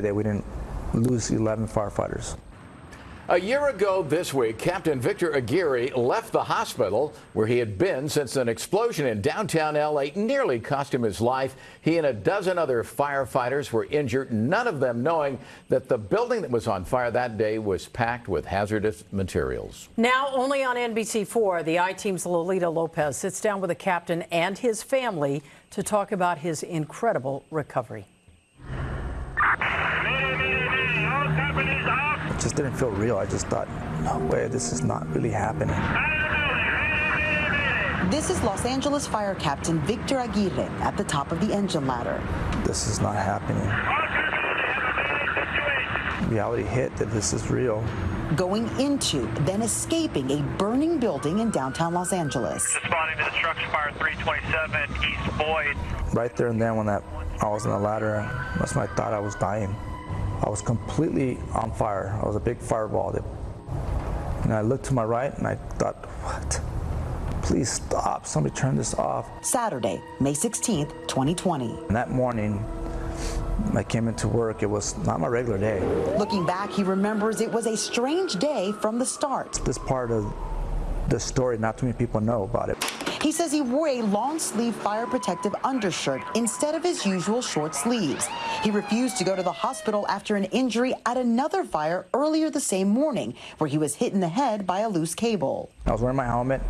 that we didn't lose 11 firefighters. A year ago this week, Captain Victor Aguirre left the hospital where he had been since an explosion in downtown L.A. nearly cost him his life. He and a dozen other firefighters were injured, none of them knowing that the building that was on fire that day was packed with hazardous materials. Now, only on NBC4, the I-Team's Lolita Lopez sits down with the captain and his family to talk about his incredible recovery. It just didn't feel real. I just thought, no way, this is not really happening. This is Los Angeles Fire Captain Victor Aguirre at the top of the engine ladder. This is not happening. Reality hit that this is real. Going into, then escaping a burning building in downtown Los Angeles. Responding to the structure fire 327 East Boyd. Right there and then when that I was on the ladder, that's when I thought I was dying. I was completely on fire. I was a big fireball. And I looked to my right and I thought, what? Please stop. Somebody turn this off. Saturday, May 16th, 2020. And that morning, I came into work. It was not my regular day. Looking back, he remembers it was a strange day from the start. This part of the story, not too many people know about it. He says he wore a long sleeve fire protective undershirt instead of his usual short sleeves. He refused to go to the hospital after an injury at another fire earlier the same morning, where he was hit in the head by a loose cable. I was wearing my helmet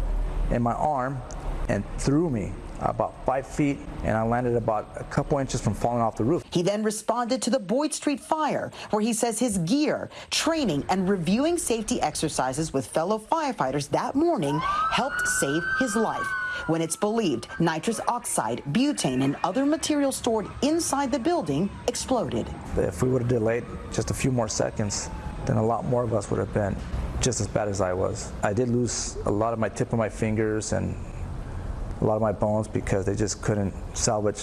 and my arm and threw me about five feet, and I landed about a couple inches from falling off the roof. He then responded to the Boyd Street fire, where he says his gear, training, and reviewing safety exercises with fellow firefighters that morning helped save his life when it's believed nitrous oxide, butane, and other materials stored inside the building exploded. If we would have delayed just a few more seconds, then a lot more of us would have been just as bad as I was. I did lose a lot of my tip of my fingers and a lot of my bones because they just couldn't salvage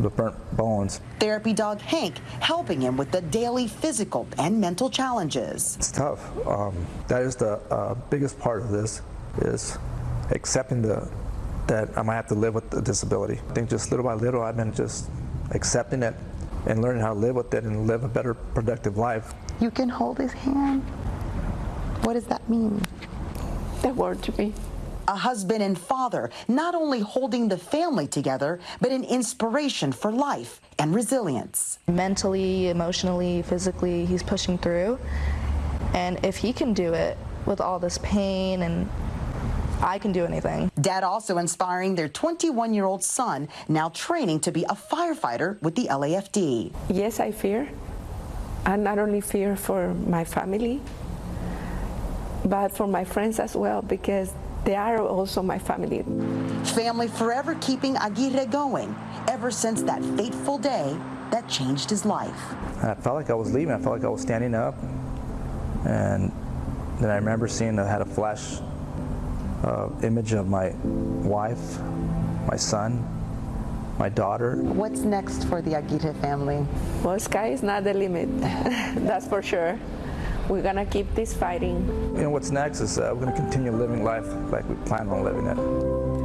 the burnt bones. Therapy dog Hank helping him with the daily physical and mental challenges. It's tough. Um, that is the uh, biggest part of this is accepting the that I might have to live with the disability. I think just little by little I've been just accepting it and learning how to live with it and live a better productive life. You can hold his hand. What does that mean? That word to me a husband and father, not only holding the family together, but an inspiration for life and resilience. Mentally, emotionally, physically, he's pushing through. And if he can do it with all this pain and I can do anything. Dad also inspiring their 21-year-old son, now training to be a firefighter with the LAFD. Yes, I fear. I not only fear for my family, but for my friends as well, because they are also my family. Family forever keeping Aguirre going ever since that fateful day that changed his life. I felt like I was leaving. I felt like I was standing up. And then I remember seeing I had a flash uh, image of my wife, my son, my daughter. What's next for the Aguirre family? Well, sky is not the limit, that's for sure we're going to keep this fighting. You know, what's next is uh, we're going to continue living life like we plan on living it.